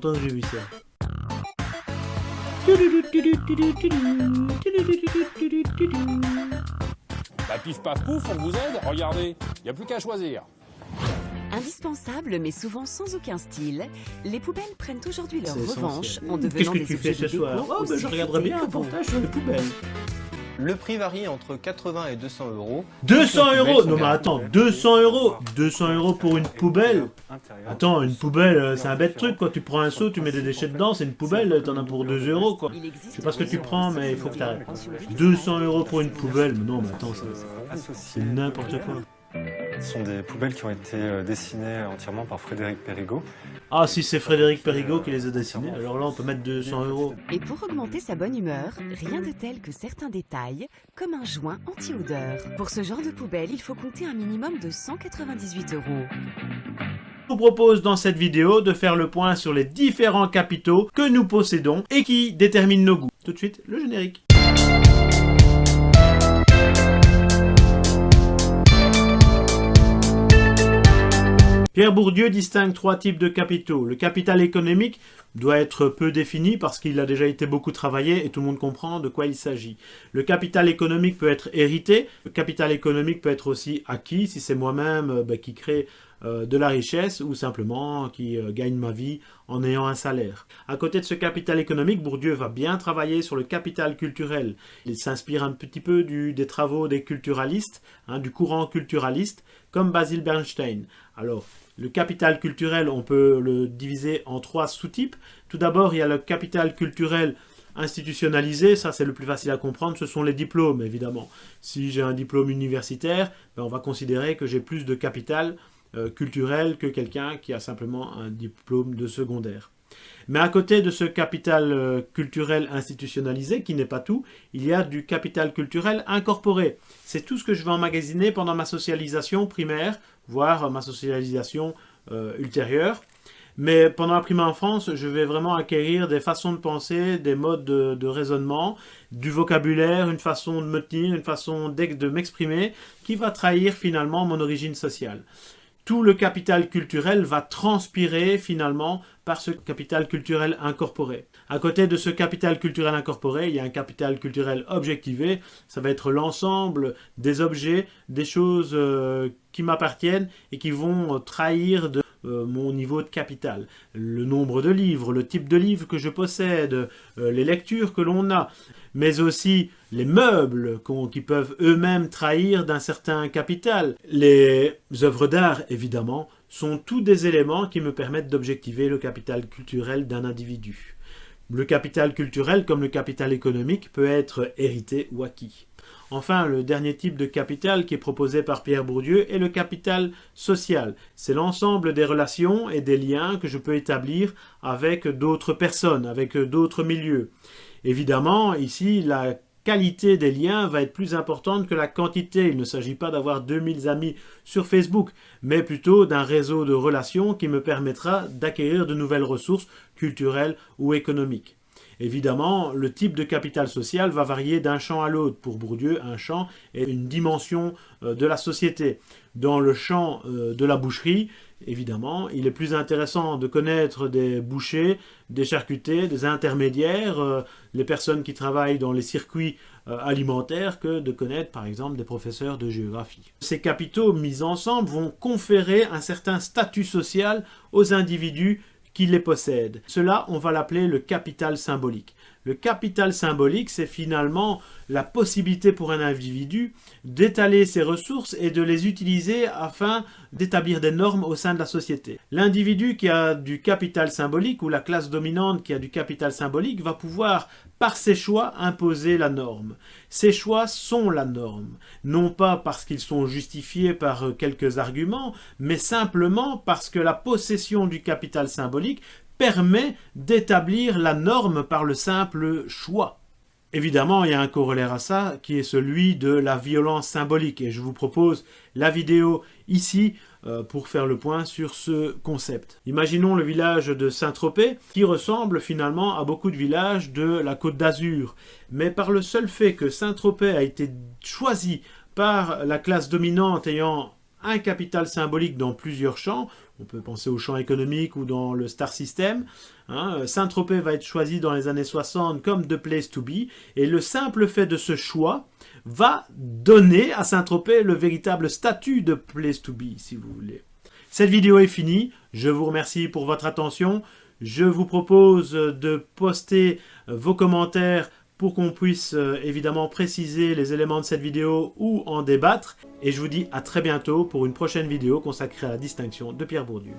longtemps que j'ai vu ça. Bah pif paf pouf, on vous aide, regardez, y a plus qu'à choisir. Indispensables mais souvent sans aucun style, les poubelles prennent aujourd'hui leur revanche essentiel. en Qu'est-ce devenant que des tu fais ce de soir Oh, aussi je regarderai bien un reportage sur les poubelles. Le prix varie entre 80 et 200 euros. 200 Les euros Non mais attends, 200 euros 200 euros pour une poubelle Attends, une poubelle, euh, c'est un bête truc, quoi. Tu prends un seau, tu mets des déchets dedans, c'est une poubelle, t'en as pour 2 euros, quoi. Je sais pas ce que tu prends, mais il faut que t'arrêtes. sur le vide 200 euros pour une poubelle mais Non, mais attends, c'est n'importe quoi. Ce sont des poubelles qui ont été euh, dessinées entièrement par Frédéric Perrigot. Ah, si c'est Frédéric Perrigot qui les a dessinés, alors là, on peut mettre 200 euros. Et pour augmenter sa bonne humeur, rien de tel que certains détails, comme un joint anti-odeur. Pour ce genre de poubelle, il faut compter un minimum de 198 euros. Je vous propose dans cette vidéo de faire le point sur les différents capitaux que nous possédons et qui déterminent nos goûts. Tout de suite, le générique. Pierre Bourdieu distingue trois types de capitaux. Le capital économique doit être peu défini parce qu'il a déjà été beaucoup travaillé et tout le monde comprend de quoi il s'agit. Le capital économique peut être hérité, le capital économique peut être aussi acquis si c'est moi-même euh, bah, qui crée euh, de la richesse ou simplement qui euh, gagne ma vie en ayant un salaire. À côté de ce capital économique, Bourdieu va bien travailler sur le capital culturel. Il s'inspire un petit peu des travaux des culturalistes, hein, du courant culturaliste, comme Basil Bernstein. Alors, le capital culturel, on peut le diviser en trois sous-types. Tout d'abord, il y a le capital culturel institutionnalisé, ça c'est le plus facile à comprendre, ce sont les diplômes évidemment. Si j'ai un diplôme universitaire, ben, on va considérer que j'ai plus de capital culturel que quelqu'un qui a simplement un diplôme de secondaire. Mais à côté de ce capital euh, culturel institutionnalisé, qui n'est pas tout, il y a du capital culturel incorporé. C'est tout ce que je vais emmagasiner pendant ma socialisation primaire, voire ma socialisation euh, ultérieure. Mais pendant la primaire enfance, je vais vraiment acquérir des façons de penser, des modes de, raisonnement, du vocabulaire, une façon de me tenir, une façon de m'exprimer, qui va trahir finalement mon origine sociale tout le capital culturel va transpirer finalement par ce capital culturel incorporé. À côté de ce capital culturel incorporé, il y a un capital culturel objectivé, ça va être l'ensemble des objets, des choses euh, qui m'appartiennent et qui vont euh, trahir de euh, mon niveau de capital. Le nombre de livres, le type de livre que je possède, euh, les lectures que l'on a, mais aussi les meubles qui peuvent eux-mêmes trahir d'un certain capital. Les œuvres d'art, évidemment, sont tous des éléments qui me permettent d'objectiver le capital culturel d'un individu. Le capital culturel, comme le capital économique, peut être hérité ou acquis. Enfin, le dernier type de capital qui est proposé par Pierre Bourdieu est le capital social. C'est l'ensemble des relations et des liens que je peux établir avec d'autres personnes, avec d'autres milieux. Évidemment, ici, la qualité des liens va être plus importante que la quantité. Il ne s'agit pas d'avoir 2000 amis sur Facebook, mais plutôt d'un réseau de relations qui me permettra d'acquérir de nouvelles ressources culturelles ou économiques. Évidemment, le type de capital social va varier d'un champ à l'autre. Pour Bourdieu, un champ est une dimension euh, de la société. Dans le champ euh, de la boucherie, évidemment, il est plus intéressant de connaître des bouchers, des charcutiers, des intermédiaires, euh, les personnes qui travaillent dans les circuits euh, alimentaires que de connaître par exemple des professeurs de géographie. Ces capitaux mis ensemble vont conférer un certain statut social aux individus qui les possèdent. Cela, on va l'appeler le capital symbolique. Le capital symbolique, c'est finalement la possibilité pour un individu d'étaler ses ressources et de les utiliser afin d'établir des normes au sein de la société. L'individu qui a du capital symbolique ou la classe dominante qui a du capital symbolique va pouvoir, par ses choix, imposer la norme. Ces choix sont la norme, non pas parce qu'ils sont justifiés par euh, quelques arguments, mais simplement parce que la possession du capital symbolique permet d'établir la norme par le simple choix. Évidemment, il y a un corollaire à ça qui est celui de la violence symbolique et je vous propose la vidéo ici euh, pour faire le point sur ce concept. Imaginons le village de Saint-Tropez qui ressemble finalement à beaucoup de villages de la Côte d'Azur. Mais par le seul fait que Saint-Tropez a été choisi par la classe dominante ayant un capital symbolique dans plusieurs champs. On peut penser au champ économique ou dans le star system. Hein. Saint-Tropez va être choisi dans les années 60 comme The Place to Be. Et le simple fait de ce choix va donner à Saint-Tropez le véritable statut de Place to Be, si vous voulez. Cette vidéo est finie. Je vous remercie pour votre attention. Je vous propose de poster vos commentaires pour qu'on puisse euh, évidemment préciser les éléments de cette vidéo ou en débattre. Et je vous dis à très bientôt pour une prochaine vidéo consacrée à la distinction de Pierre Bourdieu.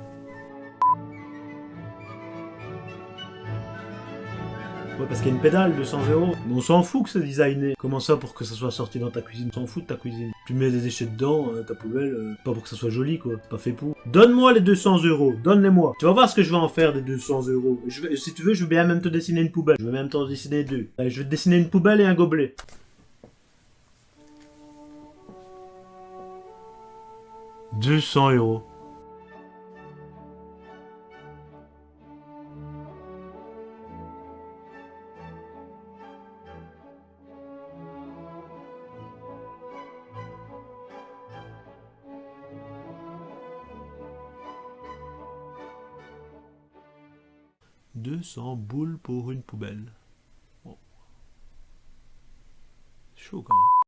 Parce qu'il y a une pédale de 100 euros. Mais on s'en fout que c'est designé. Comment ça pour que ça soit sorti dans ta cuisine? On s'en fout de ta cuisine. Tu mets des déchets dedans, euh, ta poubelle, euh, pas pour que ça soit joli quoi. Pas fait pour. Donne-moi les 200 euros, donne-les-moi. Tu vas voir ce que je vais en faire des 200 euros. Si tu veux, je vais bien même te dessiner une poubelle. Je vais même t'en dessiner deux. Allez, je vais te dessiner une poubelle et un gobelet. « 200 euros. « 200 boules pour une poubelle. Bon. Chaud.